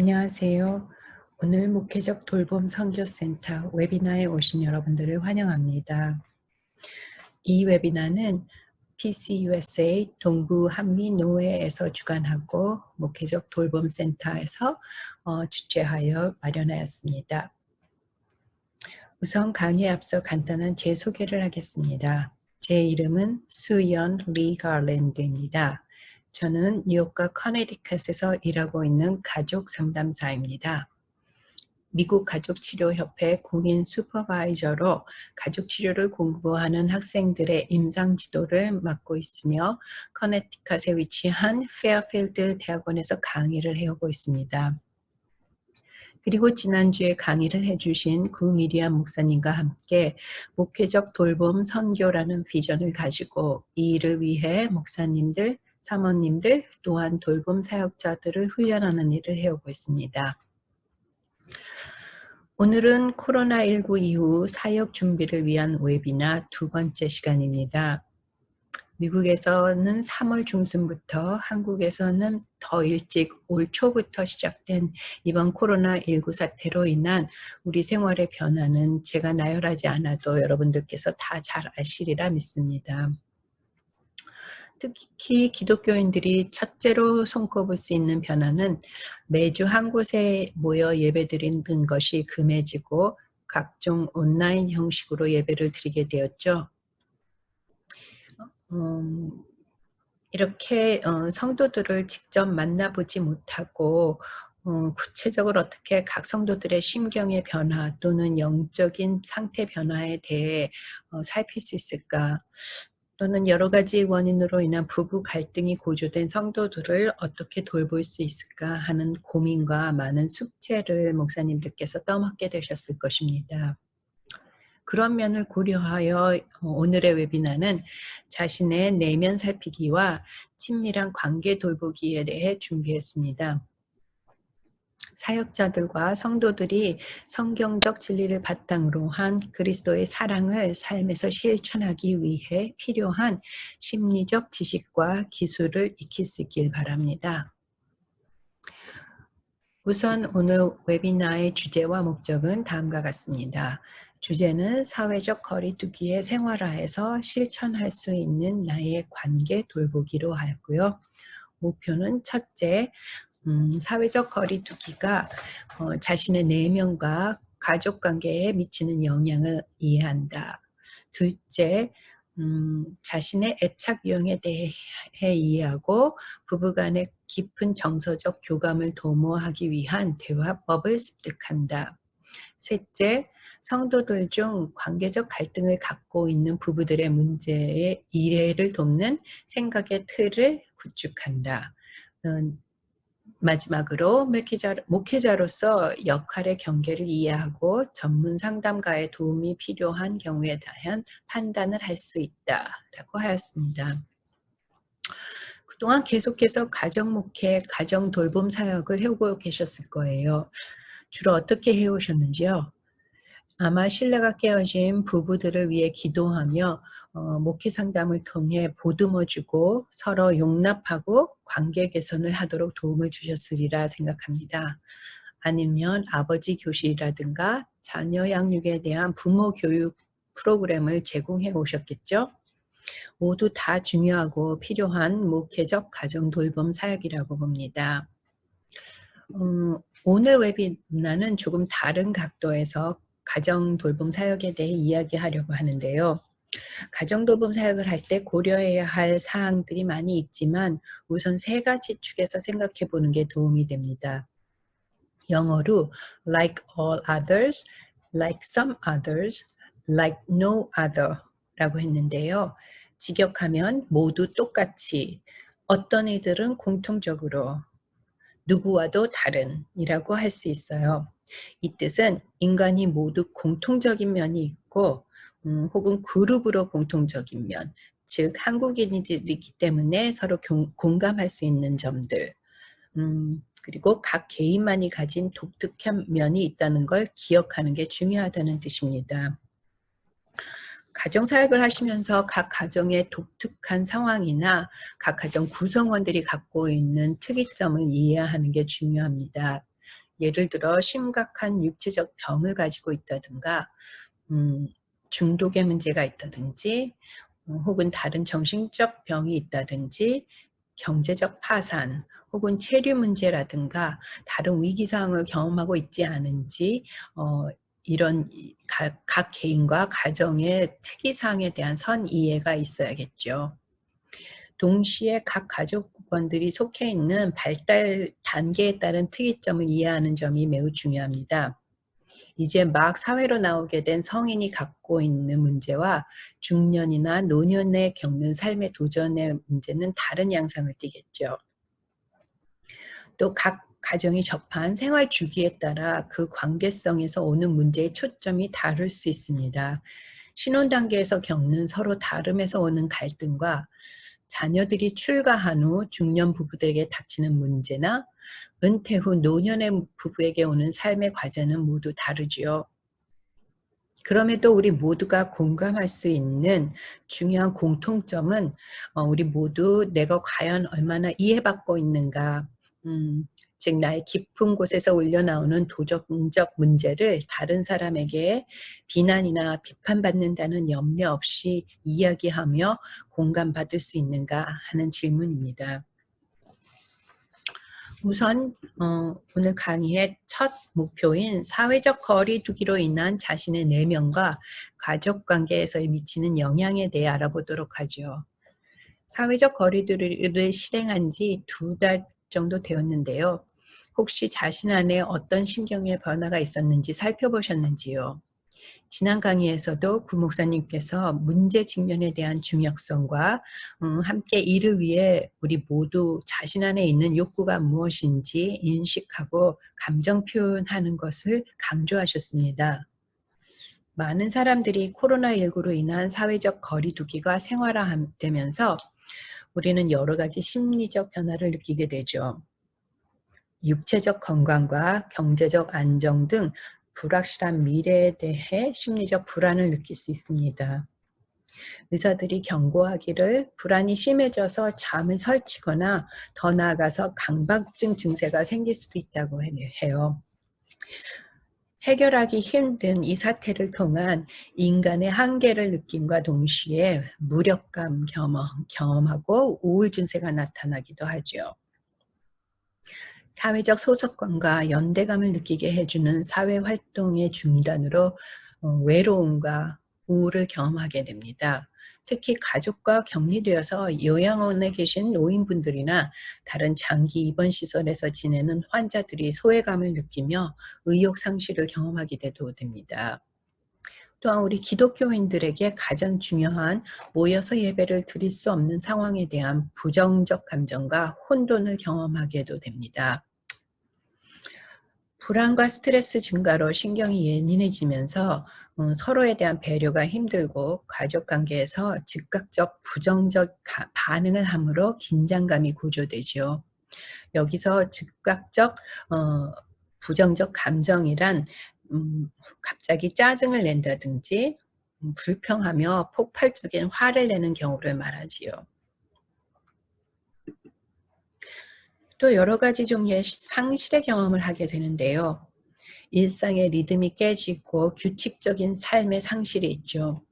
안녕하세요. 오늘 목회적 돌봄 선교센터 웨비나에 오신 여러분들을 환영합니다. 이 웨비나는 PCUSA 동부 한미 노회에서 주관하고 목회적 돌봄 센터에서 어, 주최하여 마련하였습니다. 우선 강의에 앞서 간단한 제 소개를 하겠습니다. 제 이름은 수연 리 가랜드입니다. 저는 뉴욕과 커네디컷에서 일하고 있는 가족 상담사입니다. 미국 가족치료협회 공인 슈퍼바이저로 가족치료를 공부하는 학생들의 임상 지도를 맡고 있으며 커네티컷에 위치한 페어필드 대학원에서 강의를 해오고 있습니다. 그리고 지난주에 강의를 해주신 구미리안 목사님과 함께 목회적 돌봄 선교라는 비전을 가지고 이 일을 위해 목사님들, 사모님들 또한 돌봄 사역자들을 훈련하는 일을 해오고 있습니다. 오늘은 코로나19 이후 사역 준비를 위한 웨비나 두 번째 시간입니다. 미국에서는 3월 중순부터 한국에서는 더 일찍 올 초부터 시작된 이번 코로나19 사태로 인한 우리 생활의 변화는 제가 나열하지 않아도 여러분들께서 다 잘 아시리라 믿습니다. 특히 기독교인들이 첫째로 손꼽을 수 있는 변화는 매주 한 곳에 모여 예배드리는 것이 금해지고 각종 온라인 형식으로 예배를 드리게 되었죠. 음, 이렇게 어, 성도들을 직접 만나보지 못하고 어, 구체적으로 어떻게 각 성도들의 심경의 변화 또는 영적인 상태 변화에 대해 어, 살필 수 있을까 또는 여러 가지 원인으로 인한 부부 갈등이 고조된 성도들을 어떻게 돌볼 수 있을까 하는 고민과 많은 숙제를 목사님들께서 떠맡게 되셨을 것입니다. 그런 면을 고려하여 어, 오늘의 웨비나는 자신의 내면 살피기와 친밀한 관계 돌보기에 대해 준비했습니다. 사역자들과 성도들이 성경적 진리를 바탕으로 한 그리스도의 사랑을 삶에서 실천하기 위해 필요한 심리적 지식과 기술을 익힐 수 있길 바랍니다. 우선 오늘 웨비나의 주제와 목적은 다음과 같습니다. 주제는 사회적 거리두기의 생활화에서 실천할 수 있는 나의 관계 돌보기로 하였고요. 목표는 첫째, 음, 사회적 거리두기가 어, 자신의 내면과 가족관계에 미치는 영향을 이해한다. 둘째, 음, 자신의 애착 유형에 대해 이해하고 부부간의 깊은 정서적 교감을 도모하기 위한 대화법을 습득한다. 셋째, 성도들 중 관계적 갈등을 갖고 있는 부부들의 문제의 이해를 돕는 생각의 틀을 구축한다. 마지막으로 목회자, 목회자 로서 역할의 경계를 이해하고 전문 상담가의 도움이 필요한 경우에 대한 판단을 할 수 있다라고 하였습니다. 그동안 계속해서 가정 목회, 가정 돌봄 사역을 해오고 계셨을 거예요. 주로 어떻게 해오셨는지요? 아마 신뢰가 깨어진 부부들을 위해 기도하며 어, 목회 상담을 통해 보듬어주고 서로 용납하고 관계 개선을 하도록 도움을 주셨으리라 생각합니다. 아니면 아버지 교실이라든가 자녀 양육에 대한 부모 교육 프로그램을 제공해 오셨겠죠? 모두 다 중요하고 필요한 목회적 가정 돌봄 사역이라고 봅니다. 음, 오늘 웨비나는 조금 다른 각도에서 가정 돌봄 사역에 대해 이야기하려고 하는데요. 가정돌봄 사역을 할 때 고려해야 할 사항들이 많이 있지만 우선 세 가지 축에서 생각해 보는 게 도움이 됩니다. 영어로 like all others, like some others, like no other 라고 했는데요. 직역하면 모두 똑같이 어떤 이들은 공통적으로 누구와도 다른 이라고 할 수 있어요. 이 뜻은 인간이 모두 공통적인 면이 있고 음, 혹은 그룹으로 공통적인 면, 즉 한국인이기 때문에 서로 경, 공감할 수 있는 점들, 음, 그리고 각 개인만이 가진 독특한 면이 있다는 걸 기억하는 게 중요하다는 뜻입니다. 가정사역을 하시면서 각 가정의 독특한 상황이나 각 가정 구성원들이 갖고 있는 특이점을 이해하는 게 중요합니다. 예를 들어 심각한 육체적 병을 가지고 있다든가 음, 중독의 문제가 있다든지 어, 혹은 다른 정신적 병이 있다든지 경제적 파산 혹은 체류 문제라든가 다른 위기상황을 경험하고 있지 않은지 어, 이런 각, 각 개인과 가정의 특이사항에 대한 선 이해가 있어야겠죠. 동시에 각 가족원들이 속해 있는 발달 단계에 따른 특이점을 이해하는 점이 매우 중요합니다. 이제 막 사회로 나오게 된 성인이 갖고 있는 문제와 중년이나 노년에 겪는 삶의 도전의 문제는 다른 양상을 띠겠죠. 또 각 가정이 접한 생활 주기에 따라 그 관계성에서 오는 문제의 초점이 다를 수 있습니다. 신혼 단계에서 겪는 서로 다름에서 오는 갈등과 자녀들이 출가한 후 중년 부부들에게 닥치는 문제나 은퇴 후 노년의 부부에게 오는 삶의 과제는 모두 다르지요. 그럼에도 우리 모두가 공감할 수 있는 중요한 공통점은 어, 우리 모두 내가 과연 얼마나 이해받고 있는가 음, 즉 나의 깊은 곳에서 올려나오는 도덕적 문제를 다른 사람에게 비난이나 비판받는다는 염려 없이 이야기하며 공감받을 수 있는가 하는 질문입니다. 우선 어, 오늘 강의의 첫 목표인 사회적 거리 두기로 인한 자신의 내면과 가족관계에서 미치는 영향에 대해 알아보도록 하죠. 사회적 거리두기를 실행한 지 두 달 정도 되었는데요. 혹시 자신 안에 어떤 신경의 변화가 있었는지 살펴보셨는지요? 지난 강의에서도 구 목사님께서 문제 직면에 대한 중요성과 음, 함께 이를 위해 우리 모두 자신 안에 있는 욕구가 무엇인지 인식하고 감정 표현하는 것을 강조하셨습니다. 많은 사람들이 코로나19로 인한 사회적 거리두기가 생활화되면서 우리는 여러 가지 심리적 변화를 느끼게 되죠. 육체적 건강과 경제적 안정 등 불확실한 미래에 대해 심리적 불안을 느낄 수 있습니다. 의사들이 경고하기를 불안이 심해져서 잠을 설치거나 더 나아가서 강박증 증세가 생길 수도 있다고 해요. 해결하기 힘든 이 사태를 통한 인간의 한계를 느낌과 동시에 무력감 경험하고 우울 증세가 나타나기도 하죠. 사회적 소속감과 연대감을 느끼게 해주는 사회활동의 중단으로 어, 외로움과 우울을 경험하게 됩니다. 특히 가족과 격리되어서 요양원에 계신 노인분들이나 다른 장기 입원 시설에서 지내는 환자들이 소외감을 느끼며 의욕 상실을 경험하게 되도 됩니다. 또한 우리 기독교인들에게 가장 중요한 모여서 예배를 드릴 수 없는 상황에 대한 부정적 감정과 혼돈을 경험하게도 됩니다. 불안과 스트레스 증가로 신경이 예민해지면서 어, 서로에 대한 배려가 힘들고 가족관계에서 즉각적 부정적 반응을 함으로 긴장감이 고조되죠. 여기서 즉각적 어, 부정적 감정이란 음, 갑자기 짜증을 낸다든지 음, 불평하며 폭발적인 화를 내는 경우를 말하지요. 또 여러 가지 종류의 상실의 경험을 하게 되는데요. 일상의 리듬이 깨지고 규칙적인 삶의 상실이 있죠.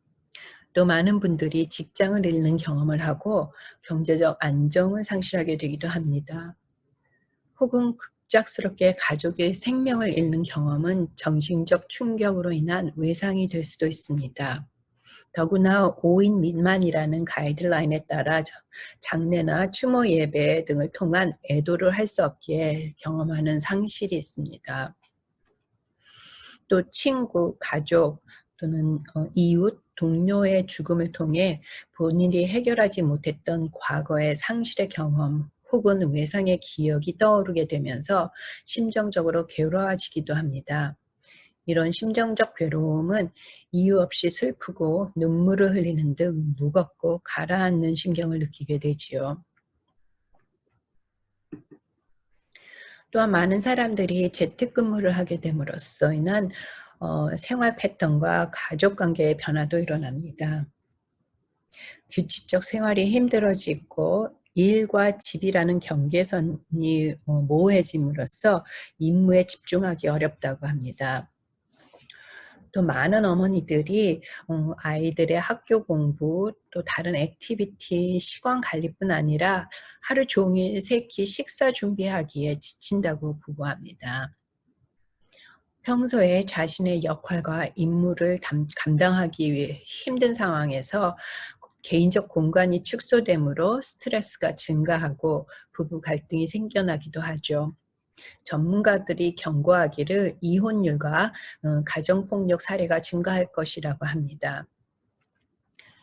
또 많은 분들이 직장을 잃는 경험을 하고 경제적 안정을 상실하게 되기도 합니다. 혹은 갑작스럽게 가족의 생명을 잃는 경험은 정신적 충격으로 인한 외상이 될 수도 있습니다. 더구나 5인 미만이라는 가이드라인에 따라 장례나 추모 예배 등을 통한 애도를 할 수 없기에 경험하는 상실이 있습니다. 또 친구, 가족 또는 어, 이웃, 동료의 죽음을 통해 본인이 해결하지 못했던 과거의 상실의 경험 혹은 외상의 기억이 떠오르게 되면서 심정적으로 괴로워지기도 합니다. 이런 심정적 괴로움은 이유 없이 슬프고 눈물을 흘리는 등 무겁고 가라앉는 심경을 느끼게 되지요. 또한 많은 사람들이 재택근무를 하게 됨으로써 인한 어, 생활 패턴과 가족관계의 변화도 일어납니다. 규칙적 생활이 힘들어지고 일과 집이라는 경계선이 어, 모호해짐으로써 임무에 집중하기 어렵다고 합니다. 또 많은 어머니들이 어, 아이들의 학교 공부 또 다른 activity 시간 관리뿐 아니라 하루 종일 세끼 식사 준비하기에 지친다고 보고합니다. 평소에 자신의 역할과 임무를 담, 감당하기 위해 힘든 상황에서 개인적 공간이 축소되므로 스트레스가 증가하고 부부 갈등이 생겨나기도 하죠. 전문가들이 경고하기를 이혼율과 어, 가정폭력 사례가 증가할 것이라고 합니다.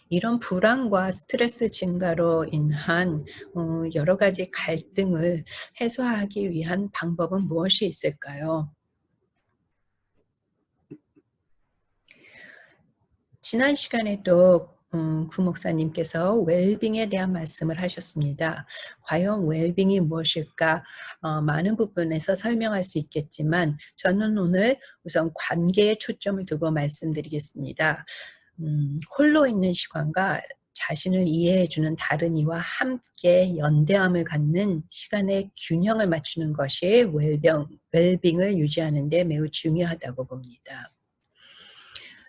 이런 불안과 스트레스 증가로 인한 어, 여러 가지 갈등을 해소하기 위한 방법은 무엇이 있을까요? 지난 시간에도 음, 구 목사님께서 웰빙에 대한 말씀을 하셨습니다. 과연 웰빙이 무엇일까? 어, 많은 부분에서 설명할 수 있겠지만 저는 오늘 우선 관계에 초점을 두고 말씀드리겠습니다. 음, 홀로 있는 시간과 자신을 이해해주는 다른 이와 함께 연대함을 갖는 시간의 균형을 맞추는 것이 웰병, 웰빙을 유지하는 데 매우 중요하다고 봅니다.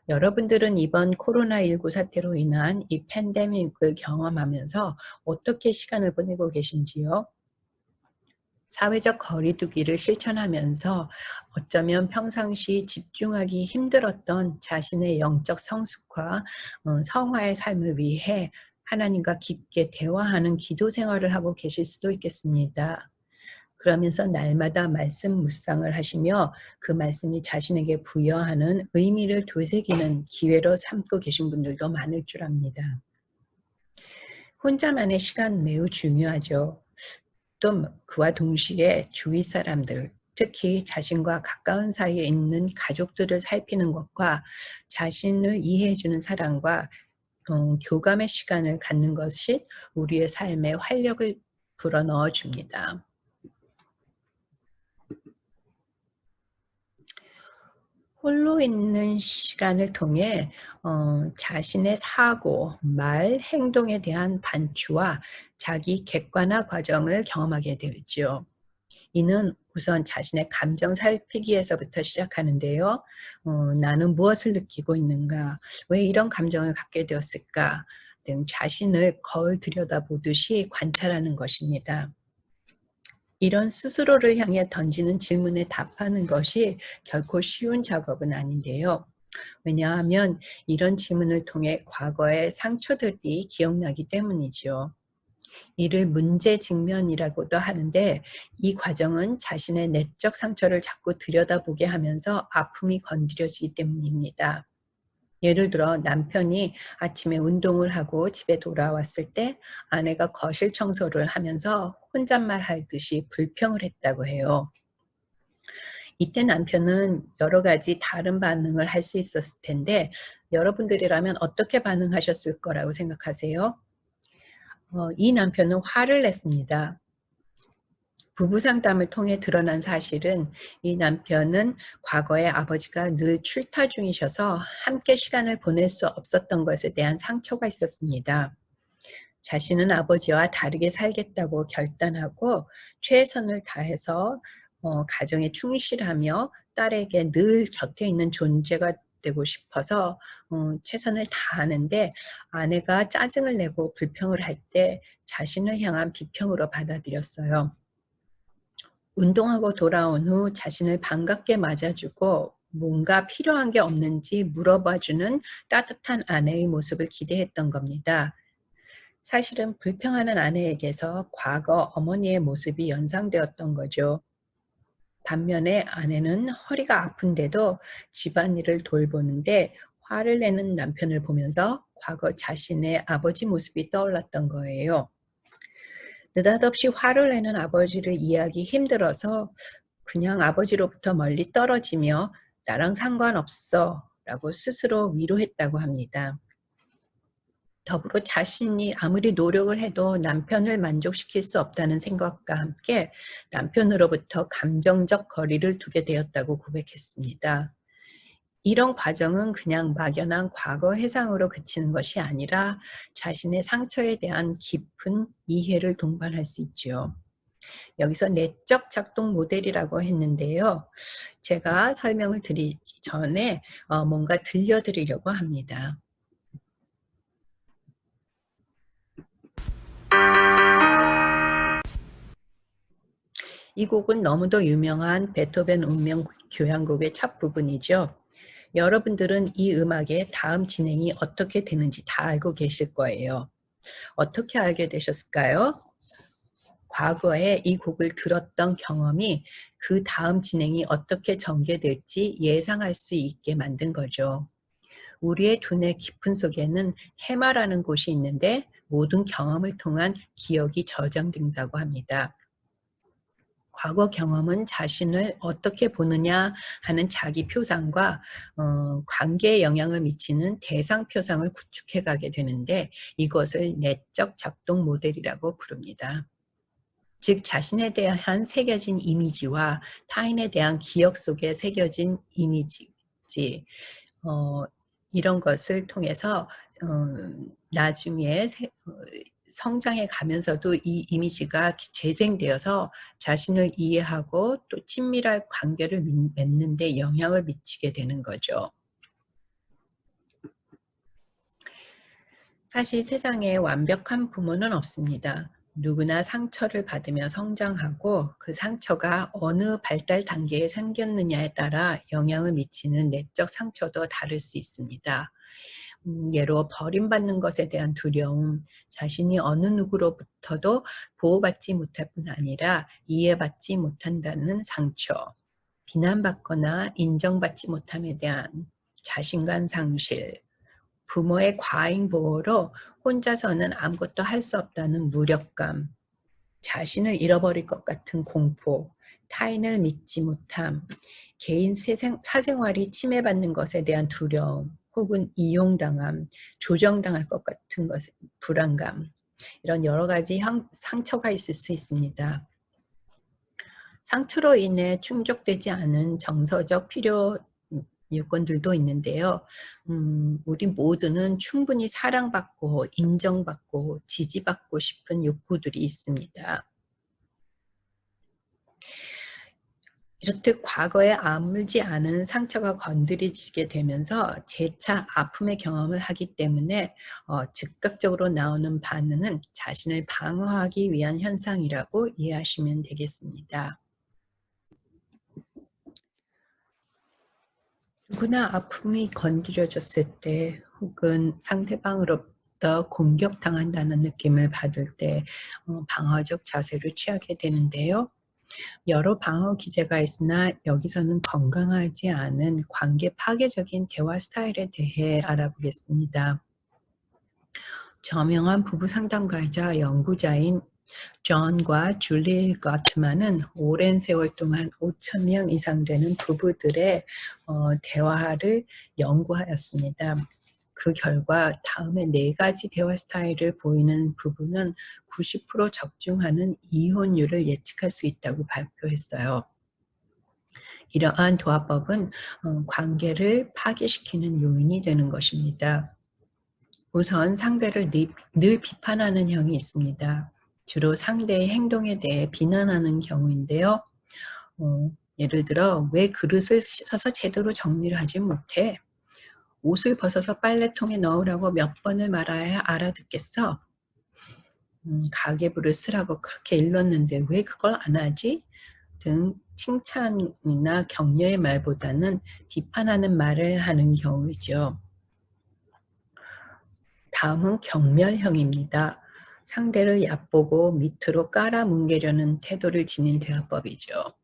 여러분들은 이번 코로나19 사태로 인한 이 팬데믹을 경험하면서 어떻게 시간을 보내고 계신지요? 사회적 거리두기를 실천하면서 어쩌면 평상시 집중하기 힘들었던 자신의 영적 성숙과 어, 성화의 삶을 위해 하나님과 깊게 대화하는 기도 생활을 하고 계실 수도 있겠습니다. 그러면서 날마다 말씀 묵상을 하시며 그 말씀이 자신에게 부여하는 의미를 되새기는 기회로 삼고 계신 분들도 많을 줄 압니다. 혼자만의 시간 매우 중요하죠. 또 그와 동시에 주위 사람들, 특히 자신과 가까운 사이에 있는 가족들을 살피는 것과 자신을 이해해주는 사람과 어, 교감의 시간을 갖는 것이 우리의 삶에 활력을 불어넣어 줍니다. 홀로 있는 시간을 통해 어, 자신의 사고, 말, 행동에 대한 반추와 자기 객관화 과정을 경험하게 되죠. 이는 우선 자신의 감정 살피기에서부터 시작하는데요. 어, 나는 무엇을 느끼고 있는가? 왜 이런 감정을 갖게 되었을까? 등 자신을 거울 들여다보듯이 관찰하는 것입니다. 이런 스스로를 향해 던지는 질문에 답하는 것이 결코 쉬운 작업은 아닌데요. 왜냐하면 이런 질문을 통해 과거의 상처들이 기억나기 때문이죠. 이를 문제 직면이라고도 하는데 이 과정은 자신의 내적 상처를 자꾸 들여다보게 하면서 아픔이 건드려지기 때문입니다. 예를 들어 남편이 아침에 운동을 하고 집에 돌아왔을 때 아내가 거실 청소를 하면서 혼잣말 하듯이 불평을 했다고 해요. 이때 남편은 여러 가지 다른 반응을 할 수 있었을 텐데 여러분들이라면 어떻게 반응하셨을 거라고 생각하세요? 어, 이 남편은 화를 냈습니다. 부부 상담을 통해 드러난 사실은 이 남편은 과거에 아버지가 늘 출타 중이셔서 함께 시간을 보낼 수 없었던 것에 대한 상처가 있었습니다. 자신은 아버지와 다르게 살겠다고 결단하고 최선을 다해서 어, 가정에 충실하며 딸에게 늘 곁에 있는 존재가 되고 싶어서 어, 최선을 다하는데 아내가 짜증을 내고 불평을 할 때 자신을 향한 비평으로 받아들였어요. 운동하고 돌아온 후 자신을 반갑게 맞아주고 뭔가 필요한 게 없는지 물어봐주는 따뜻한 아내의 모습을 기대했던 겁니다. 사실은 불평하는 아내에게서 과거 어머니의 모습이 연상되었던 거죠. 반면에 아내는 허리가 아픈데도 집안일을 돌보는데 화를 내는 남편을 보면서 과거 자신의 아버지 모습이 떠올랐던 거예요. 느닷없이 화를 내는 아버지를 이해하기 힘들어서 그냥 아버지로부터 멀리 떨어지며 나랑 상관없어 라고 스스로 위로했다고 합니다. 더불어 자신이 아무리 노력을 해도 남편을 만족시킬 수 없다는 생각과 함께 남편으로부터 감정적 거리를 두게 되었다고 고백했습니다. 이런 과정은 그냥 막연한 과거 해상으로 그치는 것이 아니라 자신의 상처에 대한 깊은 이해를 동반할 수 있죠. 여기서 내적 작동 모델이라고 했는데요. 제가 설명을 드리기 전에 어, 뭔가 들려드리려고 합니다. 이 곡은 너무도 유명한 베토벤 운명 교향곡의 첫 부분이죠. 여러분들은 이 음악의 다음 진행이 어떻게 되는지 다 알고 계실 거예요. 어떻게 알게 되셨을까요? 과거에 이 곡을 들었던 경험이 그 다음 진행이 어떻게 전개될지 예상할 수 있게 만든 거죠. 우리의 두뇌 깊은 속에는 해마라는 곳이 있는데 모든 경험을 통한 기억이 저장된다고 합니다. 과거 경험은 자신을 어떻게 보느냐 하는 자기 표상과 어, 관계에 영향을 미치는 대상 표상을 구축해 가게 되는데 이것을 내적 작동 모델이라고 부릅니다. 즉 자신에 대한 새겨진 이미지와 타인에 대한 기억 속에 새겨진 이미지 어, 이런 것을 통해서 어, 나중에 세, 어, 성장해 가면서도 이 이미지가 재생되어서 자신을 이해하고 또 친밀한 관계를 맺는 데 영향을 미치게 되는 거죠. 사실 세상에 완벽한 부모는 없습니다. 누구나 상처를 받으며 성장하고 그 상처가 어느 발달 단계에 생겼느냐에 따라 영향을 미치는 내적 상처도 다를 수 있습니다. 음, 예로 버림받는 것에 대한 두려움, 자신이 어느 누구로부터도 보호받지 못할 뿐 아니라 이해받지 못한다는 상처, 비난받거나 인정받지 못함에 대한 자신감 상실, 부모의 과잉 보호로 혼자서는 아무것도 할 수 없다는 무력감, 자신을 잃어버릴 것 같은 공포, 타인을 믿지 못함, 개인 사생활이 침해받는 것에 대한 두려움, 혹은 이용당함, 조정당할 것 같은 것, 불안감 이런 여러 가지 상처가 있을 수 있습니다. 상처로 인해 충족되지 않은 정서적 필요 요건들도 있는데요. 음, 우리 모두는 충분히 사랑받고 인정받고 지지받고 싶은 욕구들이 있습니다. 이렇듯 과거에 아물지 않은 상처가 건드려지게 되면서 재차 아픔의 경험을 하기 때문에 어, 즉각적으로 나오는 반응은 자신을 방어하기 위한 현상이라고 이해하시면 되겠습니다. 누구나 아픔이 건드려졌을 때 혹은 상대방으로부터 공격당한다는 느낌을 받을 때 어, 방어적 자세를 취하게 되는데요. 여러 방어 기제가 있으나 여기서는 건강하지 않은 관계 파괴적인 대화 스타일에 대해 알아보겠습니다. 저명한 부부 상담가이자 연구자인 존과 줄리 거트만은 오랜 세월 동안 5천 명 이상 되는 부부들의 어, 대화를 연구하였습니다. 그 결과 다음에 네 가지 대화 스타일을 보이는 부분은 90% 적중하는 이혼율을 예측할 수 있다고 발표했어요. 이러한 도화법은 어, 관계를 파괴시키는 요인이 되는 것입니다. 우선 상대를 늘 비판하는 형이 있습니다. 주로 상대의 행동에 대해 비난하는 경우인데요. 어, 예를 들어 왜 그릇을 씻어서 제대로 정리를 하지 못해? 옷을 벗어서 빨래통에 넣으라고 몇 번을 말아야 알아듣겠어? 음, 가계부를 쓰라고 그렇게 일렀는데 왜 그걸 안 하지? 등 칭찬이나 격려의 말보다는 비판하는 말을 하는 경우이죠. 다음은 경멸형입니다. 상대를 얕보고 밑으로 깔아뭉개려는 태도를 지닌 대화법이죠.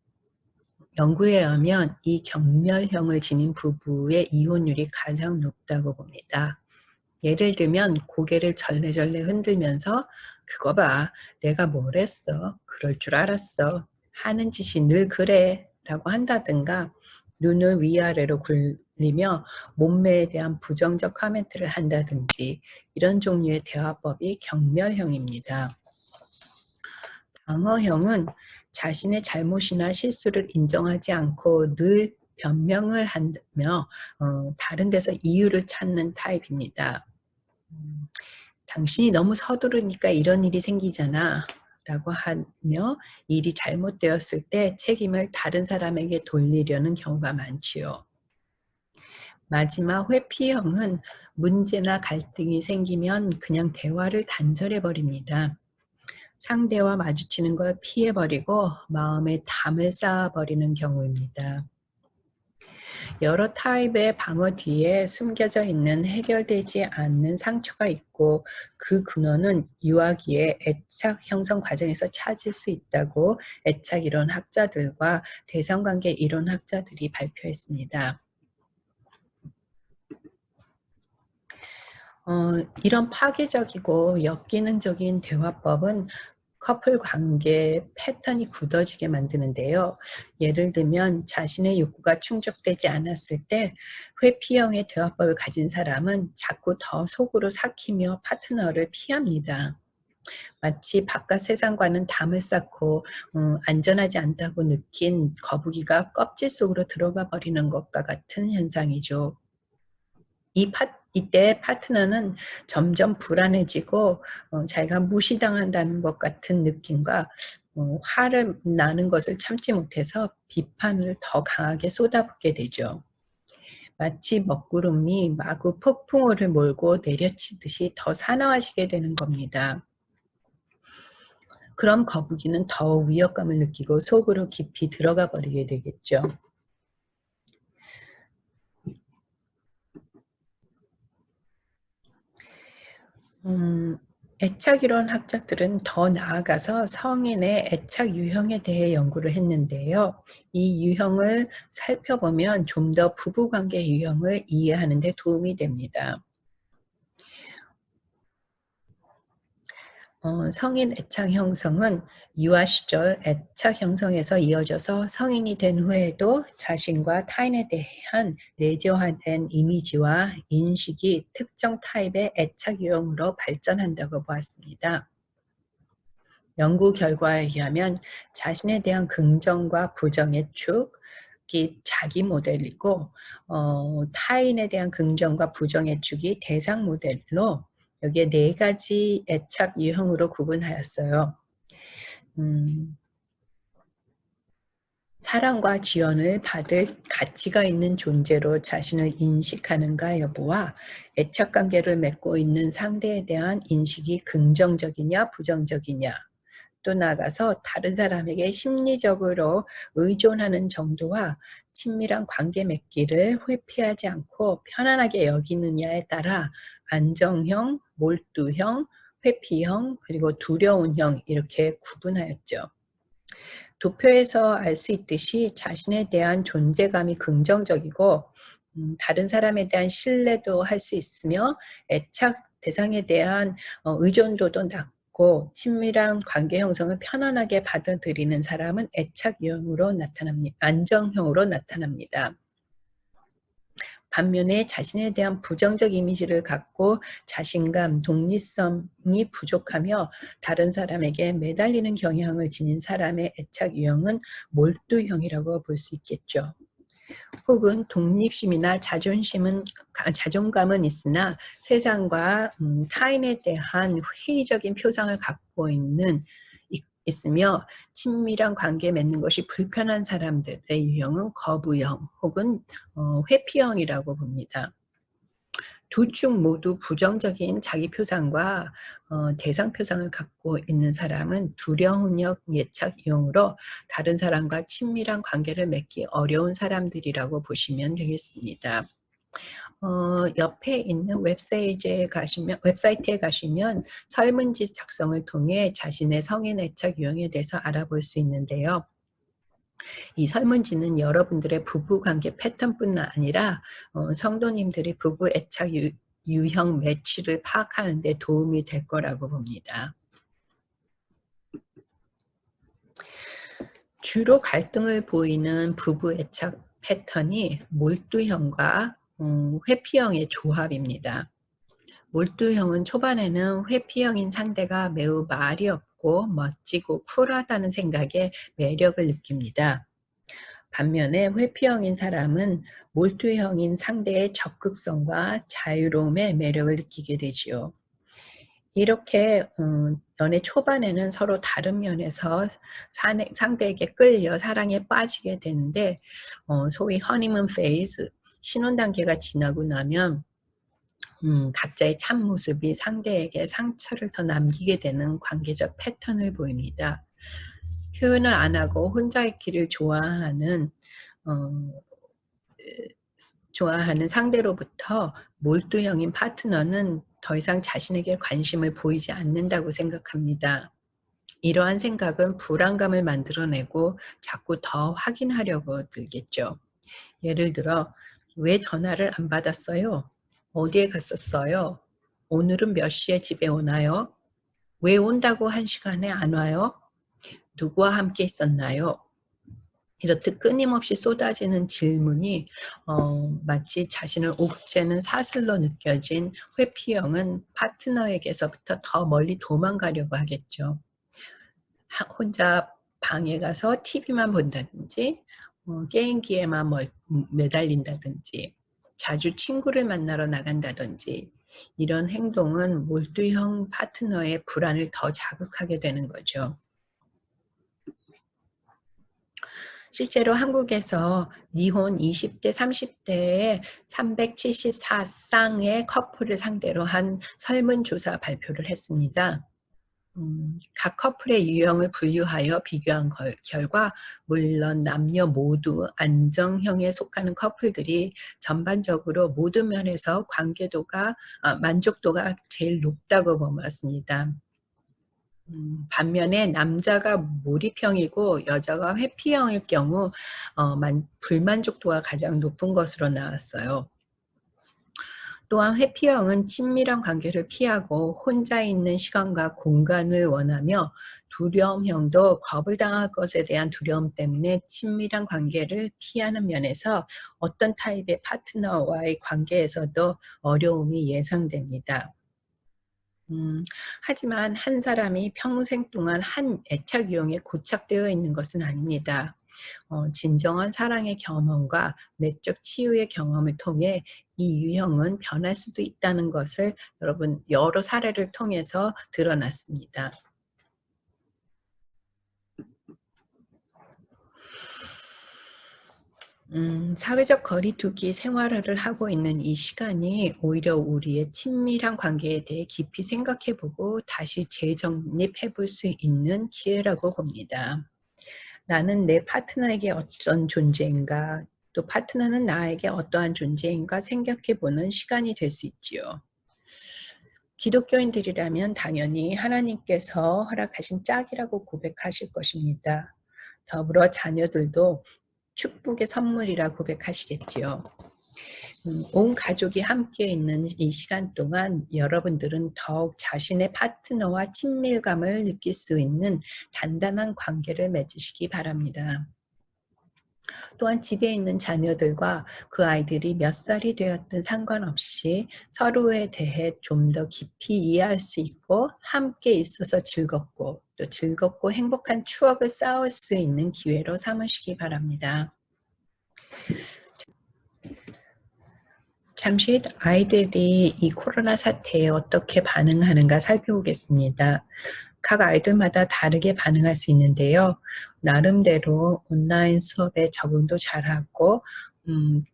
연구에 의하면 이 경멸형을 지닌 부부의 이혼율이 가장 높다고 봅니다. 예를 들면 고개를 절레절레 흔들면서 그거 봐 내가 뭘 했어 그럴 줄 알았어 하는 짓이 늘 그래 라고 한다든가 눈을 위아래로 굴리며 몸매에 대한 부정적 코멘트를 한다든지 이런 종류의 대화법이 경멸형입니다. 방어형은 자신의 잘못이나 실수를 인정하지 않고 늘 변명을 하며 어, 다른 데서 이유를 찾는 타입입니다. 음, 당신이 너무 서두르니까 이런 일이 생기잖아 라고 하며 일이 잘못되었을 때 책임을 다른 사람에게 돌리려는 경우가 많지요. 마지막 회피형은 문제나 갈등이 생기면 그냥 대화를 단절해 버립니다. 상대와 마주치는 걸 피해버리고 마음에 담을 쌓아버리는 경우입니다. 여러 타입의 방어 뒤에 숨겨져 있는 해결되지 않는 상처가 있고 그 근원은 유아기의 애착 형성 과정에서 찾을 수 있다고 애착 이론 학자들과 대상관계 이론 학자들이 발표했습니다. 어, 이런 파괴적이고 역기능적인 대화법은 커플 관계 패턴이 굳어지게 만드는데요. 예를 들면 자신의 욕구가 충족되지 않았을 때 회피형의 대화법을 가진 사람은 자꾸 더 속으로 삭히며 파트너를 피합니다. 마치 바깥 세상과는 담을 쌓고 음, 안전하지 않다고 느낀 거북이가 껍질 속으로 들어가 버리는 것과 같은 현상이죠. 이 파, 이때 파트너는 점점 불안해지고 어, 자기가 무시당한다는 것 같은 느낌과 어, 화를 나는 것을 참지 못해서 비판을 더 강하게 쏟아붓게 되죠. 마치 먹구름이 마구 폭풍우를 몰고 내려치듯이 더 사나워지게 되는 겁니다. 그럼 거북이는 더 위협감을 느끼고 속으로 깊이 들어가 버리게 되겠죠. 음, 애착이론 학자들은 더 나아가서 성인의 애착 유형에 대해 연구를 했는데요. 이 유형을 살펴보면 좀 더 부부관계 유형을 이해하는 데 도움이 됩니다. 어, 성인 애착 형성은 유아 시절 애착 형성에서 이어져서 성인이 된 후에도 자신과 타인에 대한 내재화된 이미지와 인식이 특정 타입의 애착 유형으로 발전한다고 보았습니다. 연구 결과에 의하면 자신에 대한 긍정과 부정의 축이 자기 모델이고 어, 타인에 대한 긍정과 부정의 축이 대상 모델로 여기에 네 가지 애착 유형으로 구분하였어요. 음, 사랑과 지원을 받을 가치가 있는 존재로 자신을 인식하는가 여부와 애착관계를 맺고 있는 상대에 대한 인식이 긍정적이냐 부정적이냐 또 나아가서 다른 사람에게 심리적으로 의존하는 정도와 친밀한 관계 맺기를 회피하지 않고 편안하게 여기느냐에 따라 안정형, 몰두형, 회피형, 그리고 두려운 형 이렇게 구분하였죠. 도표에서 알 수 있듯이 자신에 대한 존재감이 긍정적이고 음, 다른 사람에 대한 신뢰도 할 수 있으며 애착 대상에 대한 어, 의존도도 낮고 친밀한 관계 형성을 편안하게 받아들이는 사람은 애착 유형으로 나타납니다. 안정형으로 나타납니다. 반면에 자신에 대한 부정적 이미지를 갖고 자신감, 독립성이 부족하며 다른 사람에게 매달리는 경향을 지닌 사람의 애착 유형은 몰두형이라고 볼 수 있겠죠. 혹은 독립심이나 자존심은 자존감은 있으나 세상과 음, 타인에 대한 회의적인 표상을 갖고 있는 있으며 친밀한 관계 맺는 것이 불편한 사람들의 유형은 거부형 혹은 어, 회피형이라고 봅니다. 두 축 모두 부정적인 자기 표상과 어, 대상 표상을 갖고 있는 사람은 두려운역 예착 유형으로 다른 사람과 친밀한 관계를 맺기 어려운 사람들이라고 보시면 되겠습니다. 어, 옆에 있는 웹사이트에 가시면, 웹사이트에 가시면 설문지 작성을 통해 자신의 성인 애착 유형에 대해서 알아볼 수 있는데요. 이 설문지는 여러분들의 부부관계 패턴뿐 아니라 어, 성도님들이 부부 애착 유, 유형 매치를 파악하는 데 도움이 될 거라고 봅니다. 주로 갈등을 보이는 부부 애착 패턴이 몰두형과 음, 회피형의 조합입니다. 몰두형은 초반에는 회피형인 상대가 매우 말이 없고 멋지고 쿨하다는 생각에 매력을 느낍니다. 반면에 회피형인 사람은 몰두형인 상대의 적극성과 자유로움의 매력을 느끼게 되지요. 이렇게 음, 연애 초반에는 서로 다른 면에서 상대에게 끌려 사랑에 빠지게 되는데 어, 소위 honeymoon phase 신혼 단계가 지나고 나면 음, 각자의 참모습이 상대에게 상처를 더 남기게 되는 관계적 패턴을 보입니다. 표현을 안 하고 혼자 있기를 좋아하는 어, 좋아하는 상대로부터 몰두형인 파트너는 더 이상 자신에게 관심을 보이지 않는다고 생각합니다. 이러한 생각은 불안감을 만들어내고 자꾸 더 확인하려고 들겠죠. 예를 들어 왜 전화를 안 받았어요? 어디에 갔었어요? 오늘은 몇 시에 집에 오나요? 왜 온다고 한 시간에 안 와요? 누구와 함께 있었나요? 이렇듯 끊임없이 쏟아지는 질문이 어, 마치 자신을 옥죄는 사슬로 느껴진 회피형은 파트너에게서부터 더 멀리 도망가려고 하겠죠. 하, 혼자 방에 가서 TV만 본다든지 어, 게임기에만 멀, 매달린다든지 자주 친구를 만나러 나간다든지 이런 행동은 몰두형 파트너의 불안을 더 자극하게 되는 거죠. 실제로 한국에서 이혼 20대, 30대에 374쌍의 커플을 상대로 한 설문조사 발표를 했습니다. 음, 각 커플의 유형을 분류하여 비교한 걸, 결과 물론 남녀 모두 안정형에 속하는 커플들이 전반적으로 모든 면에서 관계도가 아, 만족도가 제일 높다고 보았습니다. 음, 반면에 남자가 몰입형이고 여자가 회피형일 경우 어, 만, 불만족도가 가장 높은 것으로 나왔어요. 또한 회피형은 친밀한 관계를 피하고 혼자 있는 시간과 공간을 원하며 두려움형도 겁을 당할 것에 대한 두려움 때문에 친밀한 관계를 피하는 면에서 어떤 타입의 파트너와의 관계에서도 어려움이 예상됩니다. 음, 하지만 한 사람이 평생 동안 한 애착 유형에 고착되어 있는 것은 아닙니다. 어, 진정한 사랑의 경험과 내적 치유의 경험을 통해 이 유형은 변할 수도 있다는 것을 여러분 여러 사례를 통해서 드러났습니다. 음, 사회적 거리 두기 생활을 하고 있는 이 시간이 오히려 우리의 친밀한 관계에 대해 깊이 생각해보고 다시 재정립해 볼 수 있는 기회라고 봅니다. 나는 내 파트너에게 어떤 존재인가 또 파트너는 나에게 어떠한 존재인가 생각해 보는 시간이 될 수 있지요. 기독교인들이라면 당연히 하나님께서 허락하신 짝이라고 고백하실 것입니다. 더불어 자녀들도 축복의 선물이라 고백하시겠지요. 음, 온 가족이 함께 있는 이 시간 동안 여러분들은 더욱 자신의 파트너와 친밀감을 느낄 수 있는 단단한 관계를 맺으시기 바랍니다. 또한 집에 있는 자녀들과 그 아이들이 몇 살이 되었든 상관없이 서로에 대해 좀 더 깊이 이해할 수 있고 함께 있어서 즐겁고 또 즐겁고 행복한 추억을 쌓을 수 있는 기회로 삼으시기 바랍니다. 잠시 아이들이 이 코로나 사태에 어떻게 반응하는가 살펴보겠습니다. 각 아이들마다 다르게 반응할 수 있는데요. 나름대로 온라인 수업에 적응도 잘하고 음,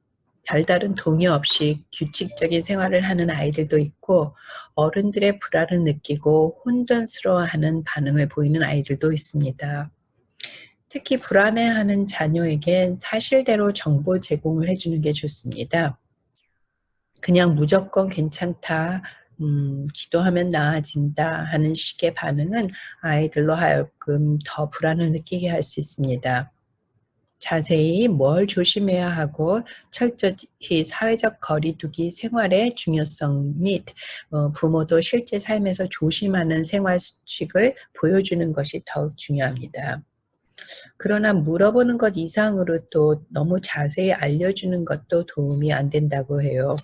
별다른 동의 없이 규칙적인 생활을 하는 아이들도 있고 어른들의 불안을 느끼고 혼돈스러워하는 반응을 보이는 아이들도 있습니다. 특히 불안해하는 자녀에겐 사실대로 정보 제공을 해주는 게 좋습니다. 그냥 무조건 괜찮다, 음, 기도하면 나아진다 하는 식의 반응은 아이들로 하여금 더 불안을 느끼게 할 수 있습니다. 자세히 뭘 조심해야 하고 철저히 사회적 거리두기 생활의 중요성 및 어, 부모도 실제 삶에서 조심하는 생활 수칙을 보여주는 것이 더욱 중요합니다. 그러나 물어보는 것 이상으로 또 너무 자세히 알려주는 것도 도움이 안 된다고 해요.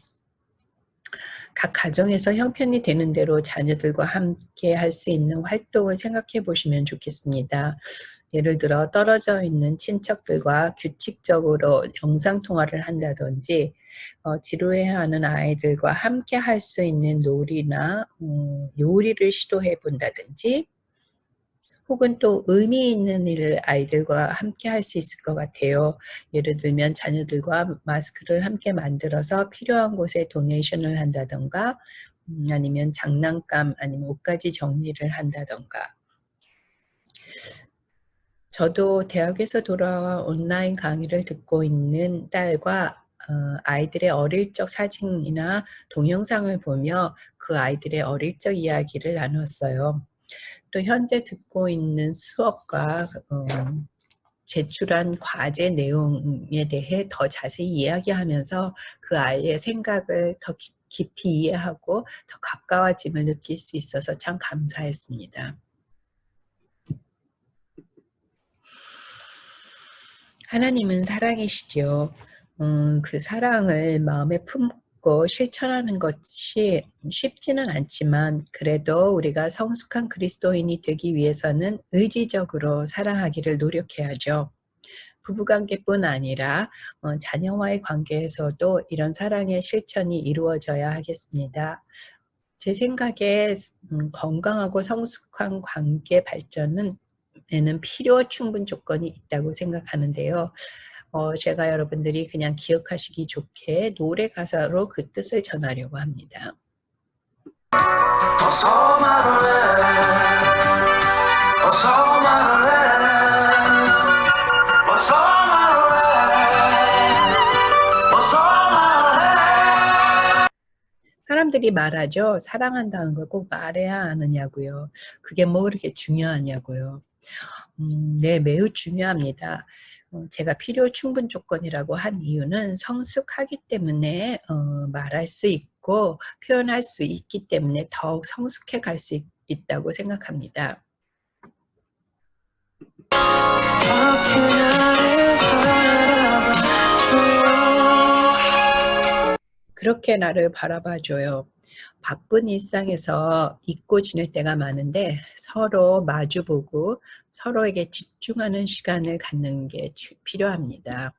각 가정에서 형편이 되는 대로 자녀들과 함께 할 수 있는 활동을 생각해 보시면 좋겠습니다. 예를 들어 떨어져 있는 친척들과 규칙적으로 영상통화를 한다든지 어, 지루해하는 아이들과 함께 할 수 있는 놀이나 음, 요리를 시도해 본다든지 혹은 또 의미 있는 일을 아이들과 함께 할 수 있을 것 같아요. 예를 들면 자녀들과 마스크를 함께 만들어서 필요한 곳에 도네이션을 한다던가 음, 아니면 장난감 아니면 옷가지 정리를 한다던가 저도 대학에서 돌아와 온라인 강의를 듣고 있는 딸과 어, 아이들의 어릴 적 사진이나 동영상을 보며 그 아이들의 어릴 적 이야기를 나눴어요. 또 현재 듣고 있는 수업과 어, 제출한 과제 내용에 대해 더 자세히 이야기하면서 그 아이의 생각을 더 깊이 이해하고 더 가까워짐을 느낄 수 있어서 참 감사했습니다. 하나님은 사랑이시죠. 음, 그 사랑을 마음에 품 고 실천하는 것이 쉽지는 않지만 그래도 우리가 성숙한 그리스도인이 되기 위해서는 의지적으로 사랑하기를 노력해야죠. 부부관계뿐 아니라 어, 자녀와의 관계에서도 이런 사랑의 실천이 이루어져야 하겠습니다. 제 생각에 음, 건강하고 성숙한 관계 발전은 에는 필요 충분 조건이 있다고 생각하는데요. 어, 제가 여러분들이 그냥 기억하시기 좋게 노래 가사로 그 뜻을 전하려고 합니다. 어서 말해 어서 말해 어서 말해 어서 말해 사람들이 말하죠. 사랑한다는 걸 꼭 말해야 하느냐고요. 그게 뭐 그렇게 중요하냐고요. 음, 네, 매우 중요합니다. 어, 제가 필요 충분 조건이라고 한 이유는 성숙하기 때문에 어, 말할 수 있고 표현할 수 있기 때문에 더욱 성숙해 갈 수 있다고 생각합니다. 그렇게 나를 바라봐줘요. 바쁜 일상에서 잊고 지낼 때가 많은데 서로 마주보고 서로에게 집중하는 시간을 갖는 게 필요합니다.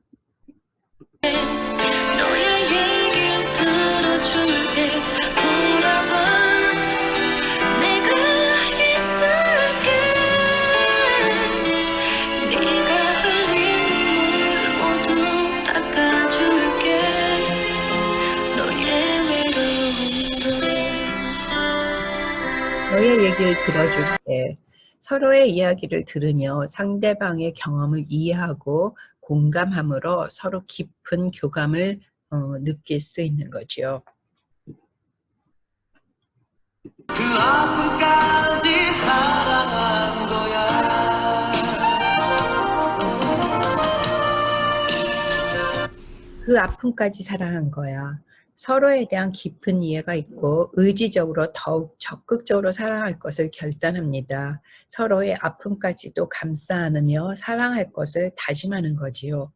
너의 얘기를 들어줄게. 서로의 이야기를 들으며 상대방의 경험을 이해하고 공감함으로 서로 깊은 교감을 어, 느낄 수 있는 거죠. 그 아픔까지 사랑한 거야. 그 아픔까지 사랑한 거야. 서로에 대한 깊은 이해가 있고 의지적으로 더욱 적극적으로 사랑할 것을 결단합니다. 서로의 아픔까지도 감싸 안으며 사랑할 것을 다짐하는 거지요.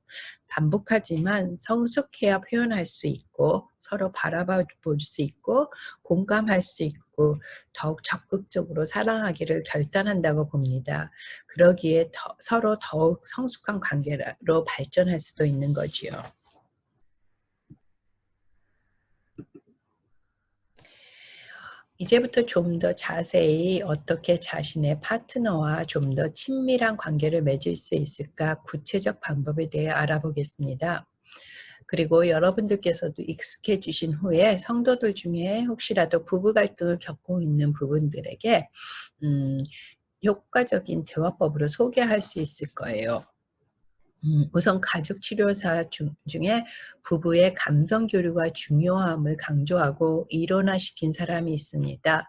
반복하지만 성숙해야 표현할 수 있고 서로 바라봐 볼 수 있고 공감할 수 있고 더욱 적극적으로 사랑하기를 결단한다고 봅니다. 그러기에 더, 서로 더욱 성숙한 관계로 발전할 수도 있는 거지요. 이제부터 좀 더 자세히 어떻게 자신의 파트너와 좀 더 친밀한 관계를 맺을 수 있을까 구체적 방법에 대해 알아보겠습니다. 그리고 여러분들께서도 익숙해지신 후에 성도들 중에 혹시라도 부부 갈등을 겪고 있는 부분들에게 음, 효과적인 대화법으로 소개할 수 있을 거예요. 음, 우선 가족치료사 중, 중에 부부의 감성 교류가 중요함을 강조하고 일원화시킨 사람이 있습니다.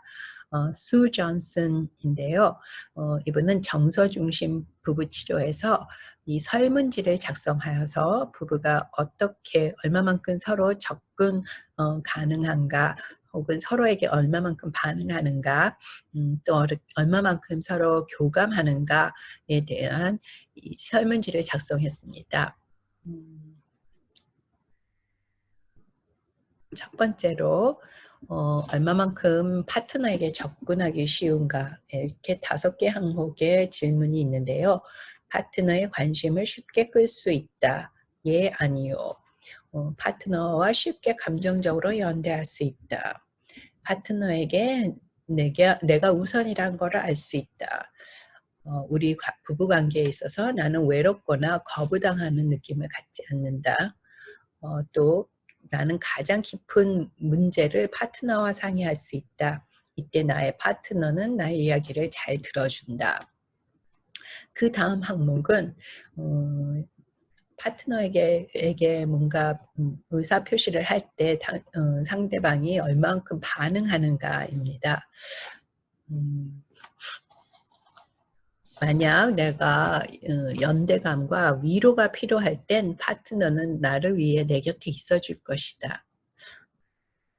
어, 수 존슨인데요. 어, 이분은 정서 중심 부부 치료에서 이 설문지를 작성하여서 부부가 어떻게 얼마만큼 서로 접근 어, 가능한가 혹은 서로에게 얼마만큼 반응하는가 음, 또 얼마만큼 서로 교감하는가에 대한 이 설문지를 작성했습니다. 음, 첫 번째로 어, 얼마만큼 파트너에게 접근하기 쉬운가 이렇게 다섯 개 항목의 질문이 있는데요. 파트너의 관심을 쉽게 끌 수 있다. 예, 아니요. 어, 파트너와 쉽게 감정적으로 연대할 수 있다. 파트너에게 내가, 내가 우선이란 것을 알수 있다. 어, 우리 부부관계에 있어서 나는 외롭거나 거부당하는 느낌을 갖지 않는다. 어, 또 나는 가장 깊은 문제를 파트너와 상의할 수 있다. 이때 나의 파트너는 나의 이야기를 잘 들어준다. 그 다음 항목은 어, 파트너에게 에게 뭔가 의사 표시를 할때 어, 상대방이 얼만큼 반응하는가입니다. 음, 만약 내가 어, 연대감과 위로가 필요할 땐 파트너는 나를 위해 내 곁에 있어줄 것이다.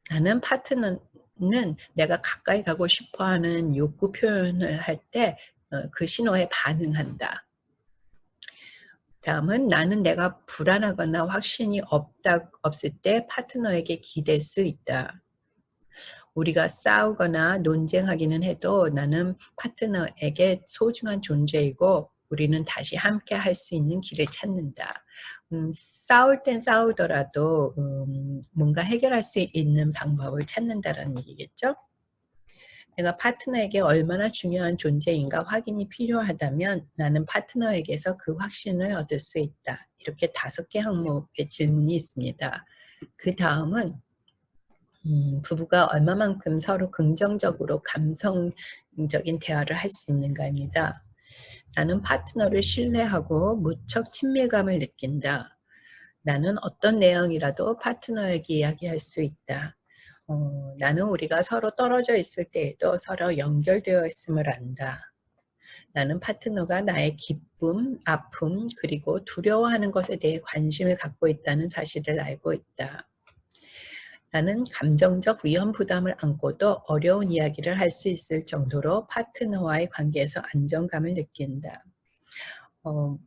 나는 파트너는 내가 가까이 가고 싶어하는 욕구 표현을 할 때그 어, 신호에 반응한다. 다음은 나는 내가 불안하거나 확신이 없다, 없을 때 파트너에게 기댈 수 있다. 우리가 싸우거나 논쟁하기는 해도 나는 파트너에게 소중한 존재이고 우리는 다시 함께 할 수 있는 길을 찾는다. 음, 싸울 땐 싸우더라도 음, 뭔가 해결할 수 있는 방법을 찾는다는 얘기겠죠? 내가 파트너에게 얼마나 중요한 존재인가 확인이 필요하다면 나는 파트너에게서 그 확신을 얻을 수 있다. 이렇게 다섯 개 항목의 질문이 있습니다. 그 다음은 음, 부부가 얼마만큼 서로 긍정적으로 감성적인 대화를 할 수 있는가입니다. 나는 파트너를 신뢰하고 무척 친밀감을 느낀다. 나는 어떤 내용이라도 파트너에게 이야기할 수 있다. 어, 나는 우리가 서로 떨어져 있을 때에도 서로 연결되어 있음을 안다. 나는 파트너가 나의 기쁨, 아픔, 그리고 두려워하는 것에 대해 관심을 갖고 있다는 사실을 알고 있다. 나는 감정적 위험 부담을 안고도 어려운 이야기를 할 수 있을 정도로 파트너와의 관계에서 안정감을 느낀다. 어,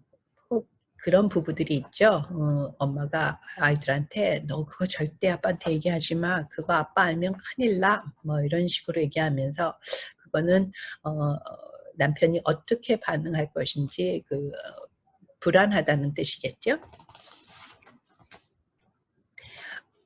혹 그런 부부들이 있죠. 어, 엄마가 아이들한테 너 그거 절대 아빠한테 얘기하지 마. 그거 아빠 알면 큰일 나. 뭐 이런 식으로 얘기하면서 그거는 어, 남편이 어떻게 반응할 것인지 그 어, 불안하다는 뜻이겠죠.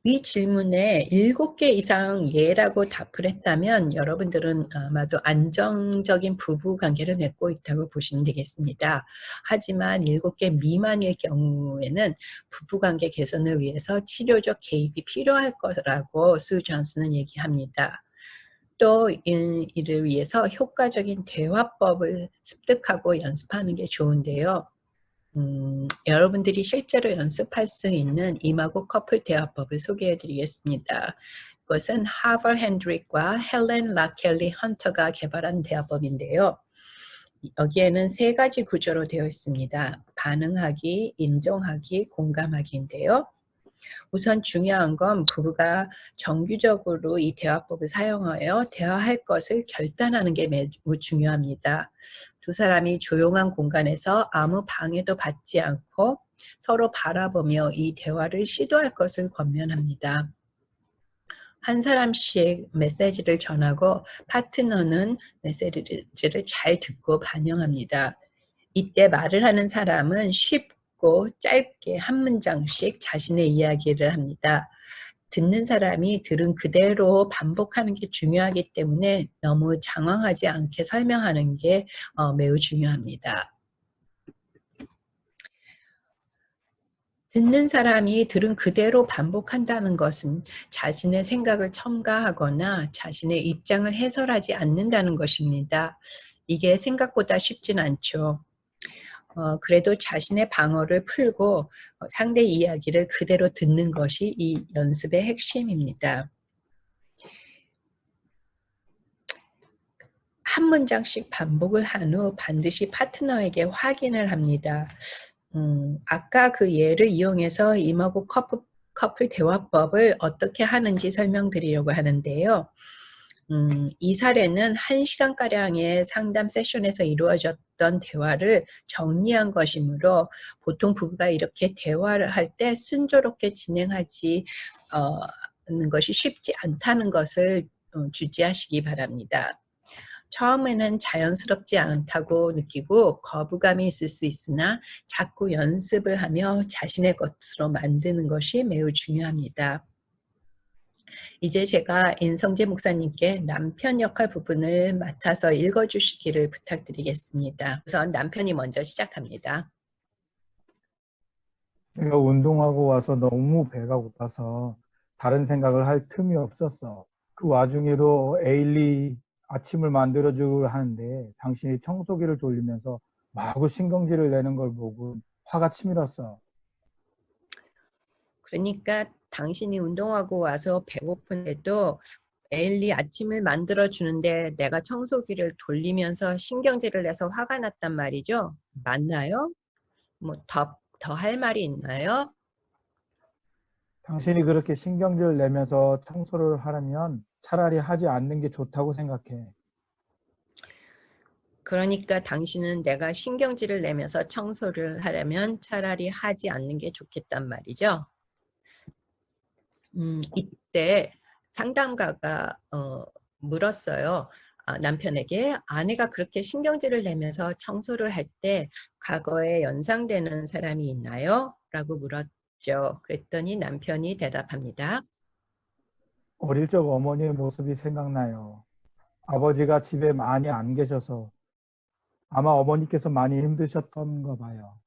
이 질문에 7개 이상 예라고 답을 했다면 여러분들은 아마도 안정적인 부부 관계를 맺고 있다고 보시면 되겠습니다. 하지만 7개 미만일 경우에는 부부 관계 개선을 위해서 치료적 개입이 필요할 거라고 수 존스는 얘기합니다. 또 이를 위해서 효과적인 대화법을 습득하고 연습하는 게 좋은데요. 음, 여러분들이 실제로 연습할 수 있는 이마고 커플 대화법을 소개해 드리겠습니다. 이것은 하버 핸드릭과 헬렌 라켈리 헌터가 개발한 대화법인데요. 여기에는 세 가지 구조로 되어 있습니다. 반응하기, 인정하기, 공감하기인데요. 우선 중요한 건 부부가 정규적으로 이 대화법을 사용하여 대화할 것을 결단하는 게 매우 중요합니다. 두 사람이 조용한 공간에서 아무 방해도 받지 않고 서로 바라보며 이 대화를 시도할 것을 권면합니다. 한 사람씩 메시지를 전하고 파트너는 메시지를 잘 듣고 반영합니다. 이때 말을 하는 사람은 쉽고 짧게 한 문장씩 자신의 이야기를 합니다. 듣는 사람이 들은 그대로 반복하는 게 중요하기 때문에 너무 장황하지 않게 설명하는 게 어, 매우 중요합니다. 듣는 사람이 들은 그대로 반복한다는 것은 자신의 생각을 첨가하거나 자신의 입장을 해설하지 않는다는 것입니다. 이게 생각보다 쉽진 않죠. 어, 그래도 자신의 방어를 풀고 어, 상대 이야기를 그대로 듣는 것이 이 연습의 핵심입니다. 한 문장씩 반복을 한 후 반드시 파트너에게 확인을 합니다. 음, 아까 그 예를 이용해서 임하고 커플, 커플 대화법을 어떻게 하는지 설명드리려고 하는데요. 음, 이 사례는 1시간가량의 상담 세션에서 이루어졌 던 대화를 정리한 것이므로 보통 부부가 이렇게 대화를 할 때 순조롭게 진행하지 어, 것이 쉽지 않다는 것을 어, 주지하시기 바랍니다. 처음에는 자연스럽지 않다고 느끼고 거부감이 있을 수 있으나 자꾸 연습을 하며 자신의 것으로 만드는 것이 매우 중요합니다. 이제 제가 인성재 목사님께 남편 역할 부분을 맡아서 읽어주시기를 부탁드리겠습니다. 우선 남편이 먼저 시작합니다. 내가 운동하고 와서 너무 배가 고파서 다른 생각을 할 틈이 없었어. 그 와중에도 에일리 아침을 만들어주고 하는데 당신이 청소기를 돌리면서 마구 신경질을 내는 걸 보고 화가 치밀었어. 그러니까 당신이 운동하고 와서 배고픈데도 에일리 아침을 만들어 주는데 내가 청소기를 돌리면서 신경질을 내서 화가 났단 말이죠. 맞나요? 뭐더더 할 말이 있나요? 당신이 그렇게 신경질을 내면서 청소를 하려면 차라리 하지 않는 게 좋다고 생각해. 그러니까 당신은 내가 신경질을 내면서 청소를 하려면 차라리 하지 않는 게 좋겠단 말이죠. 음, 이때 상담가가 어, 물었어요. 아, 남편에게 아내가 그렇게 신경질을 내면서 청소를 할 때 과거에 연상되는 사람이 있나요? 라고 물었죠. 그랬더니 남편이 대답합니다. 어릴 적 어머니의 모습이 생각나요. 아버지가 집에 많이 안 계셔서 아마 어머니께서 많이 힘드셨던가 봐요.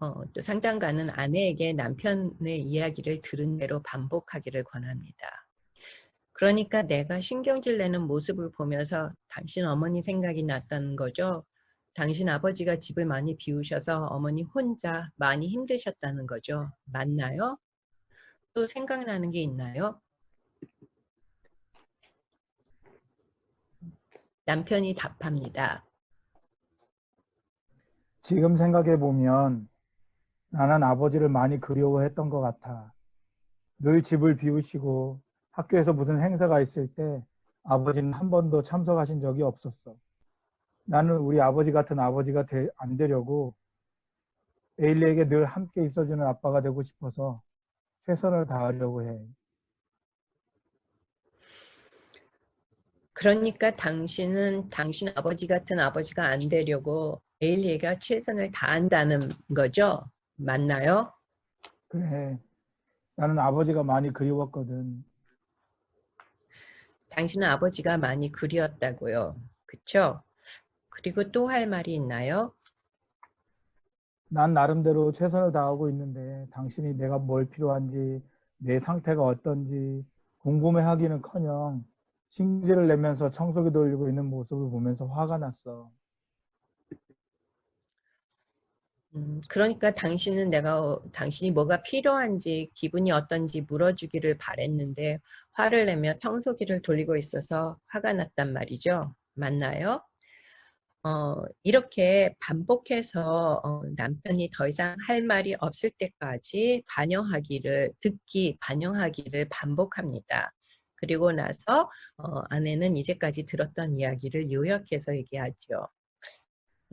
어, 또 상담가는 아내에게 남편의 이야기를 들은 대로 반복하기를 권합니다. 그러니까 내가 신경질 내는 모습을 보면서 당신 어머니 생각이 났다는 거죠. 당신 아버지가 집을 많이 비우셔서 어머니 혼자 많이 힘드셨다는 거죠. 맞나요? 또 생각나는 게 있나요? 남편이 답합니다. 지금 생각해 보면 나는 아버지를 많이 그리워했던 것 같아. 늘 집을 비우시고 학교에서 무슨 행사가 있을 때 아버지는 한 번도 참석하신 적이 없었어. 나는 우리 아버지 같은 아버지가 되, 안 되려고 에일리에게 늘 함께 있어주는 아빠가 되고 싶어서 최선을 다하려고 해. 그러니까 당신은 당신 아버지 같은 아버지가 안 되려고 에일리가 최선을 다한다는 거죠? 맞나요? 그래. 나는 아버지가 많이 그리웠거든. 당신은 아버지가 많이 그리웠다고요. 그쵸? 그리고 또 할 말이 있나요? 난 나름대로 최선을 다하고 있는데 당신이 내가 뭘 필요한지 내 상태가 어떤지 궁금해하기는커녕 신기를 내면서 청소기 돌리고 있는 모습을 보면서 화가 났어. 음, 그러니까 당신은 내가 어, 당신이 뭐가 필요한지 기분이 어떤지 물어주기를 바랬는데 화를 내며 청소기를 돌리고 있어서 화가 났단 말이죠. 맞나요? 어, 이렇게 반복해서 어, 남편이 더 이상 할 말이 없을 때까지 반영하기를 듣기 반영하기를 반복합니다. 그리고 나서 어, 아내는 이제까지 들었던 이야기를 요약해서 얘기하죠.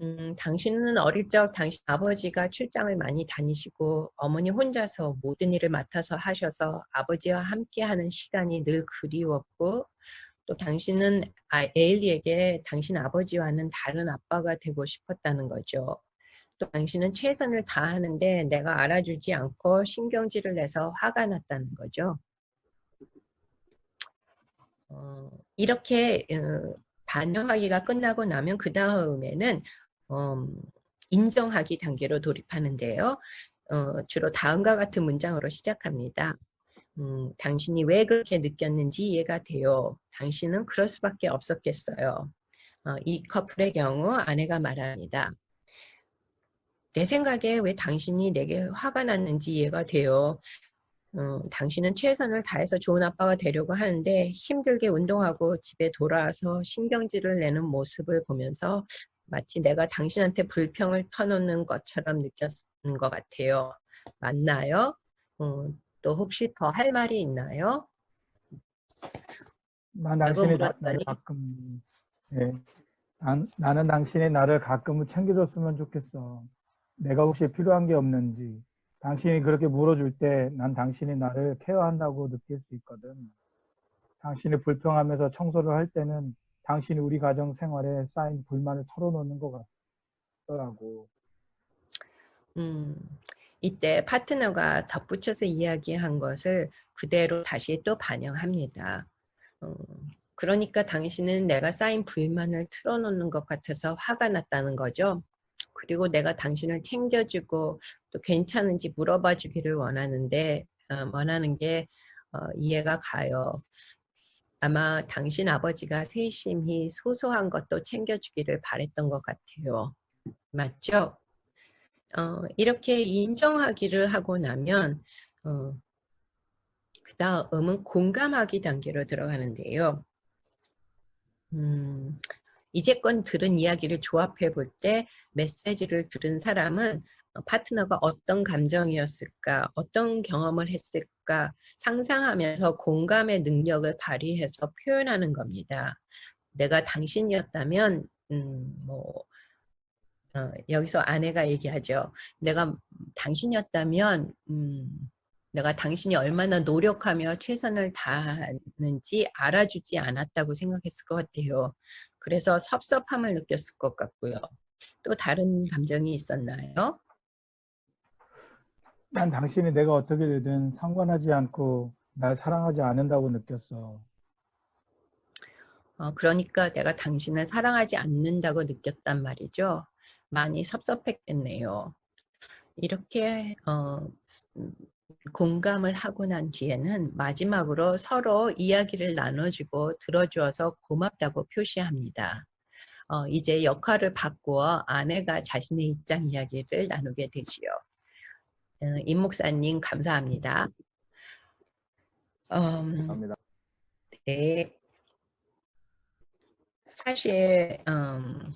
음, 당신은 어릴 적 당신 아버지가 출장을 많이 다니시고 어머니 혼자서 모든 일을 맡아서 하셔서 아버지와 함께하는 시간이 늘 그리웠고 또 당신은 아, 에일리에게 당신 아버지와는 다른 아빠가 되고 싶었다는 거죠. 또 당신은 최선을 다하는데 내가 알아주지 않고 신경질을 내서 화가 났다는 거죠. 어, 이렇게 어, 반영하기가 끝나고 나면 그 다음에는 음, 인정하기 단계로 돌입하는데요. 어, 주로 다음과 같은 문장으로 시작합니다. 음, 당신이 왜 그렇게 느꼈는지 이해가 돼요. 당신은 그럴 수밖에 없었겠어요. 어, 이 커플의 경우 아내가 말합니다. 내 생각에 왜 당신이 내게 화가 났는지 이해가 돼요. 어, 당신은 최선을 다해서 좋은 아빠가 되려고 하는데 힘들게 운동하고 집에 돌아와서 신경질을 내는 모습을 보면서 마치 내가 당신한테 불평을 터놓는 것처럼 느꼈는 것 같아요. 맞나요? 어, 또 혹시 더 할 말이 있나요? 난 당신이 나, 를 가끔 예, 난, 나는 당신이 나를 가끔은 챙겨줬으면 좋겠어. 내가 혹시 필요한 게 없는지 당신이 그렇게 물어줄 때 난 당신이 나를 케어한다고 느낄 수 있거든. 당신이 불평하면서 청소를 할 때는 당신이 우리 가정 생활에 쌓인 불만을 털어놓는 것 같더라고. 음, 이때 파트너가 덧붙여서 이야기한 것을 그대로 다시 또 반영합니다. 어, 그러니까 당신은 내가 쌓인 불만을 틀어놓는 것 같아서 화가 났다는 거죠. 그리고 내가 당신을 챙겨주고 또 괜찮은지 물어봐 주기를 원하는데 어, 원하는 게 어, 이해가 가요. 아마 당신 아버지가 세심히 소소한 것도 챙겨주기를 바랬던 것 같아요. 맞죠? 어, 이렇게 인정하기를 하고 나면 어, 그 다음은 공감하기 단계로 들어가는데요. 음, 이제껏 들은 이야기를 조합해 볼 때 메시지를 들은 사람은 어, 파트너가 어떤 감정이었을까, 어떤 경험을 했을까 상상하면서 공감의 능력을 발휘해서 표현하는 겁니다. 내가 당신이었다면 음, 뭐 어, 여기서 아내가 얘기하죠. 내가 당신이었다면 음, 내가 당신이 얼마나 노력하며 최선을 다하는지 알아주지 않았다고 생각했을 것 같아요. 그래서 섭섭함을 느꼈을 것 같고요. 또 다른 감정이 있었나요? 난 당신이 내가 어떻게 되든 상관하지 않고 날 사랑하지 않는다고 느꼈어. 어, 그러니까 내가 당신을 사랑하지 않는다고 느꼈단 말이죠. 많이 섭섭했겠네요. 이렇게 어, 공감을 하고 난 뒤에는 마지막으로 서로 이야기를 나눠주고 들어주어서 고맙다고 표시합니다. 어, 이제 역할을 바꾸어 아내가 자신의 입장 이야기를 나누게 되지요. 어, 임 목사님 감사합니다. 음, 감사합니다. 네. 사실 음,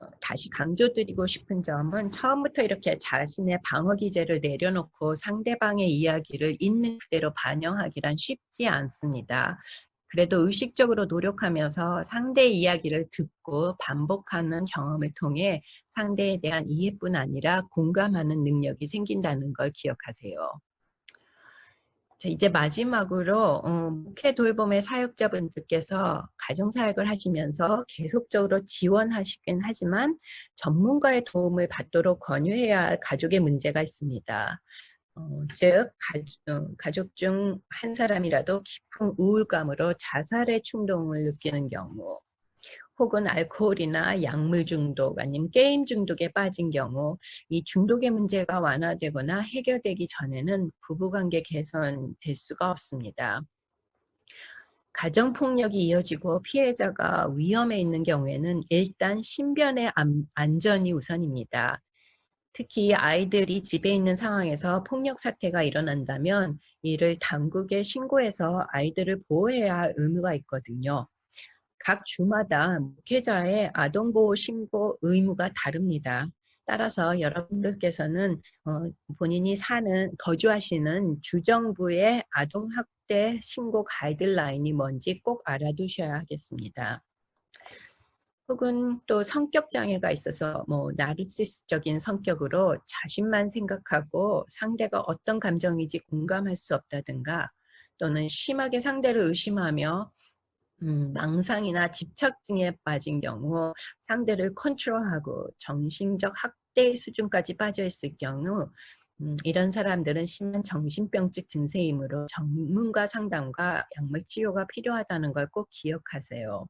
어, 다시 강조드리고 싶은 점은 처음부터 이렇게 자신의 방어 기제를 내려놓고 상대방의 이야기를 있는 그대로 반영하기란 쉽지 않습니다. 그래도 의식적으로 노력하면서 상대의 이야기를 듣고 반복하는 경험을 통해 상대에 대한 이해뿐 아니라 공감하는 능력이 생긴다는 걸 기억하세요. 자, 이제 마지막으로 어, 목회 돌봄의 사역자분들께서 가정사역을 하시면서 계속적으로 지원하시긴 하지만 전문가의 도움을 받도록 권유해야 할 가족의 문제가 있습니다. 어, 즉 가, 족 중 한 사람이라도 깊은 우울감으로 자살의 충동을 느끼는 경우 혹은 알코올이나 약물 중독 아니면 게임 중독에 빠진 경우 이 중독의 문제가 완화되거나 해결되기 전에는 부부관계 개선될 수가 없습니다. 가정폭력이 이어지고 피해자가 위험에 있는 경우에는 일단 신변의 안전이 우선입니다. 특히 아이들이 집에 있는 상황에서 폭력 사태가 일어난다면 이를 당국에 신고해서 아이들을 보호해야 할 의무가 있거든요. 각 주마다 목회자의 아동보호 신고 의무가 다릅니다. 따라서 여러분들께서는 어, 본인이 사는 거주하시는 주정부의 아동학대 신고 가이드라인이 뭔지 꼭 알아두셔야 하겠습니다. 혹은 또 성격 장애가 있어서 뭐 나르시스적인 성격으로 자신만 생각하고 상대가 어떤 감정인지 공감할 수 없다든가 또는 심하게 상대를 의심하며 음, 망상이나 집착증에 빠진 경우 상대를 컨트롤하고 정신적 학대 수준까지 빠져 있을 경우 음, 이런 사람들은 심한 정신병적 증세이므로 전문가 상담과 약물 치료가 필요하다는 걸 꼭 기억하세요.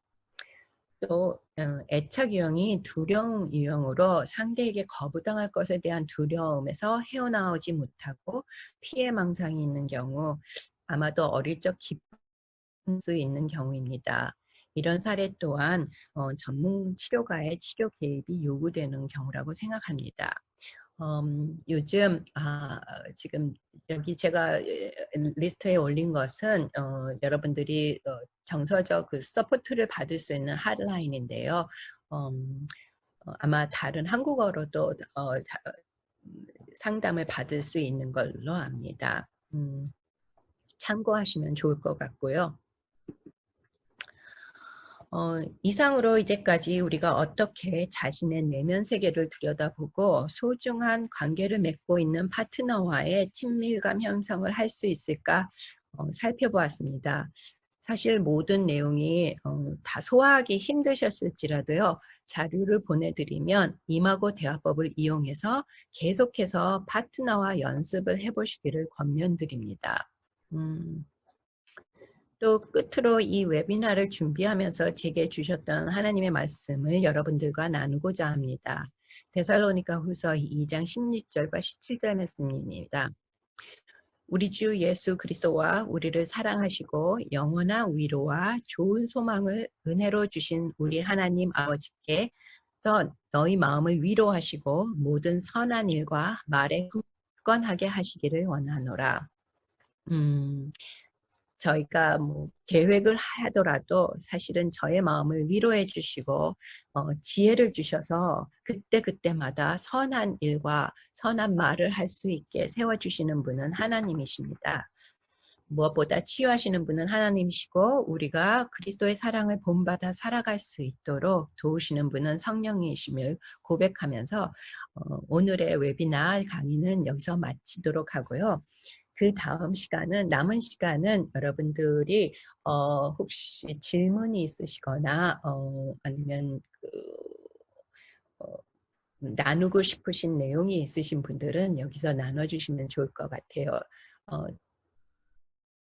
또 어, 애착 유형이 두려움 유형으로 상대에게 거부당할 것에 대한 두려움에서 헤어나오지 못하고 피해 망상이 있는 경우 아마도 어릴 적 깊은 수 있는 경우입니다. 이런 사례 또한 어, 전문 치료가의 치료 개입이 요구되는 경우라고 생각합니다. 음, 요즘 아, 지금 여기 제가 리스트에 올린 것은 어, 여러분들이 어, 정서적 그 support를 받을 수 있는 핫라인인데요. 음, 어, 아마 다른 한국어로도 어, 사, 상담을 받을 수 있는 걸로 압니다. 음, 참고하시면 좋을 것 같고요. 어, 이상으로 이제까지 우리가 어떻게 자신의 내면 세계를 들여다보고 소중한 관계를 맺고 있는 파트너와의 친밀감 형성을 할 수 있을까 어, 살펴보았습니다. 사실 모든 내용이 어, 다 소화하기 힘드셨을지라도요. 자료를 보내드리면 임하고 대화법을 이용해서 계속해서 파트너와 연습을 해보시기를 권면드립니다. 음. 또 끝으로 이 웨비나를 준비하면서 제게 주셨던 하나님의 말씀을 여러분들과 나누고자 합니다. 데살로니가 후서 2장 16절과 17절 말씀입니다. 우리 주 예수 그리스도와 우리를 사랑하시고 영원한 위로와 좋은 소망을 은혜로 주신 우리 하나님 아버지께 너희 마음을 위로하시고 모든 선한 일과 말에 굳건하게 하시기를 원하노라. 음, 저희가 뭐 계획을 하더라도 사실은 저의 마음을 위로해 주시고 어, 지혜를 주셔서 그때그때마다 선한 일과 선한 말을 할 수 있게 세워주시는 분은 하나님이십니다. 무엇보다 치유하시는 분은 하나님이시고 우리가 그리스도의 사랑을 본받아 살아갈 수 있도록 도우시는 분은 성령이심을 고백하면서 어, 오늘의 웨비나 강의는 여기서 마치도록 하고요. 그 다음 시간은 남은 시간은 여러분들이 어, 혹시 질문이 있으시거나 어, 아니면 그, 어, 나누고 싶으신 내용이 있으신 분들은 여기서 나눠주시면 좋을 것 같아요. 어,